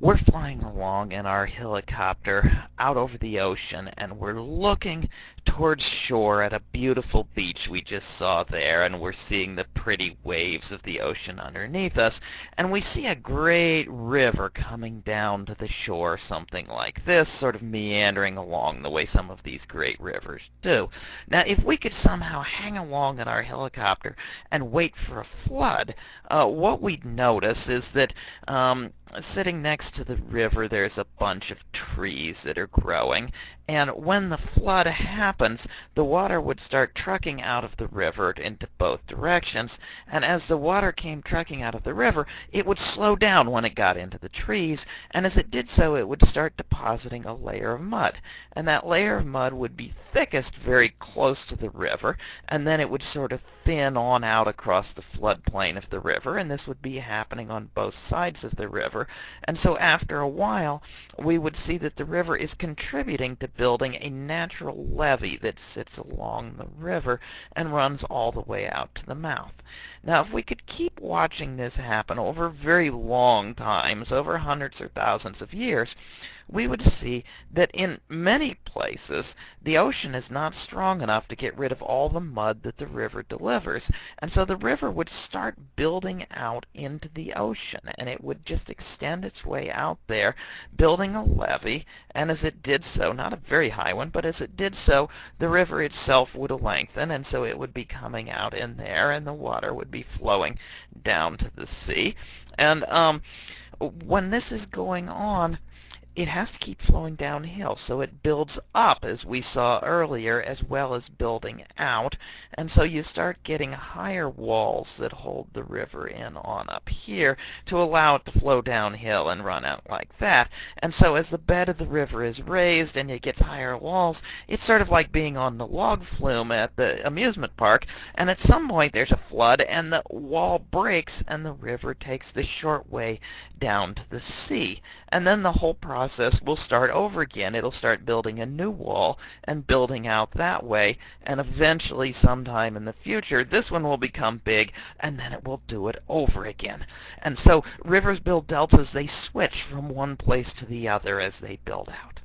we're flying along in our helicopter out over the ocean and we're looking towards shore at a beautiful beach we just saw there and we're seeing the pretty waves of the ocean underneath us and we see a great river coming down to the shore something like this sort of meandering along the way some of these great rivers do. Now if we could somehow hang along in our helicopter and wait for a flood uh, what we'd notice is that um, sitting next to the river there's a bunch of trees that are growing and when the flood happens the water would start trucking out of the river into both directions and as the water came trucking out of the river it would slow down when it got into the trees and as it did so it would start depositing a layer of mud and that layer of mud would be thickest very close to the river and then it would sort of thin on out across the floodplain of the river and this would be happening on both sides of the river and so after a while we would see that the river is contributing to building a natural levee that sits along the river and runs all the way out to the mouth. Now if we could keep watching this happen over very long times, over hundreds or thousands of years, we would see that in many places the ocean is not strong enough to get rid of all the mud that the river delivers. And so the river would start building out into the ocean and it would just extend its way out there, building a levee. And as it did so, not a very high one, but as it did so, the river itself would lengthen and so it would be coming out in there and the water would be flowing down to the sea. And um, when this is going on, it has to keep flowing downhill. So it builds up, as we saw earlier, as well as building out. And so you start getting higher walls that hold the river in on up here to allow it to flow downhill and run out like that. And so as the bed of the river is raised and it gets higher walls, it's sort of like being on the log flume at the amusement park. And at some point there's a flood and the wall breaks and the river takes the short way down to the sea. And then the whole process process will start over again. It'll start building a new wall and building out that way. And eventually, sometime in the future, this one will become big, and then it will do it over again. And so rivers build deltas. They switch from one place to the other as they build out.